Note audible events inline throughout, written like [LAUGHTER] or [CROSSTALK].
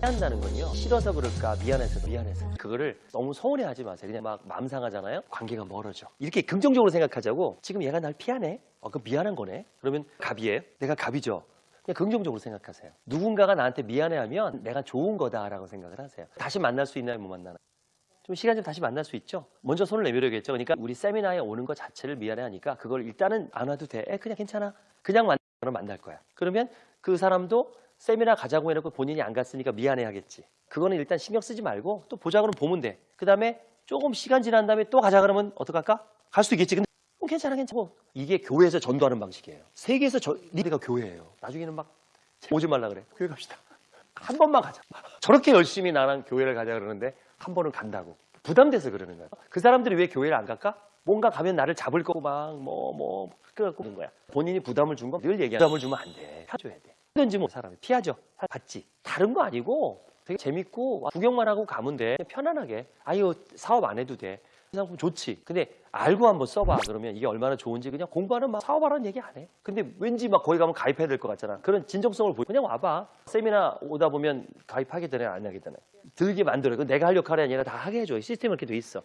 한다는 건요. 싫어서 그럴까 미안해서 미안해서. 그거를 너무 서운해하지 마세요. 그냥 막 마음 상하잖아요? 관계가 멀어져. 이렇게 긍정적으로 생각하자고. 지금 얘가 날 피하네? 어, 그 미안한 거네? 그러면 갑이에요? 내가 갑이죠. 그냥 긍정적으로 생각하세요. 누군가가 나한테 미안해하면 내가 좋은 거다라고 생각을 하세요. 다시 만날 수 있나요? 못 만나나요 좀 시간 좀 다시 만날 수 있죠? 먼저 손을 내밀어야겠죠? 그러니까 우리 세미나에 오는 것 자체를 미안해하니까 그걸 일단은 안 와도 돼. 에, 그냥 괜찮아. 그냥 만 그럼 만날 거야. 그러면 그 사람도 세미나 가자고 해놓고 본인이 안 갔으니까 미안해 하겠지. 그거는 일단 신경 쓰지 말고 또 보자 그러면 보면 돼. 그 다음에 조금 시간 지난 다음에 또 가자 그러면 어떡할까? 갈수 있겠지. 근데 어, 괜찮아 괜찮아. 이게 교회에서 전도하는 방식이에요. 세계에서 저, 리가 교회예요. 나중에는 막 오지 말라 그래. 교회 갑시다. [LAUGHS] 한 번만 가자. 저렇게 열심히 나랑 교회를 가자 그러는데 한 번은 간다고. 부담돼서 그러는 거야. 그 사람들이 왜 교회를 안 갈까? 뭔가 가면 나를 잡을 거고 막 뭐뭐 그래갖고 는 거야. 본인이 부담을 준 건 늘 얘기해. 부담을 주면 안 돼. 해줘야 돼. 든지 뭐 사람이 피하죠. 받지. 다른 거 아니고 되게 재밌고 구경만 하고 가면 돼. 편안하게. 아유 사업 안 해도 돼. 이 상품 좋지. 근데 알고 한번 써봐. 그러면 이게 얼마나 좋은지 그냥 공부하는 막 사업하라는 얘기 안 해. 근데 왠지 막 거기 가면 가입해야 될 것 같잖아. 그런 진정성을 보여. 그냥 와봐. 세미나 오다 보면 가입하게 되나 안 하게 되나. 들게 만들어. 그 내가 할 역할이 아니라 다 하게 해줘. 시스템이 이렇게 돼 있어.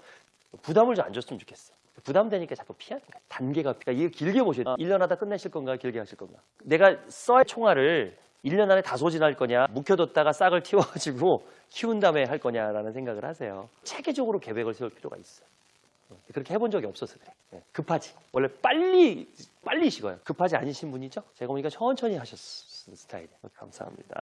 부담을 좀 안 줬으면 좋겠어. 부담되니까 자꾸 피하는 거야. 단계가, 그러니까 이거 길게 보셔야 돼. 1년 하다 끝내실 건가, 길게 하실 건가. 내가 써야 총알을 1년 안에 다 소진할 거냐, 묵혀뒀다가 싹을 틔워가지고 키운 다음에 할 거냐라는 생각을 하세요. 체계적으로 계획을 세울 필요가 있어요. 그렇게 해본 적이 없어서 그래. 네, 급하지. 원래 빨리, 빨리 식어요. 급하지 않으신 분이죠? 제가 보니까 천천히 하셨을 스타일이에요. 감사합니다.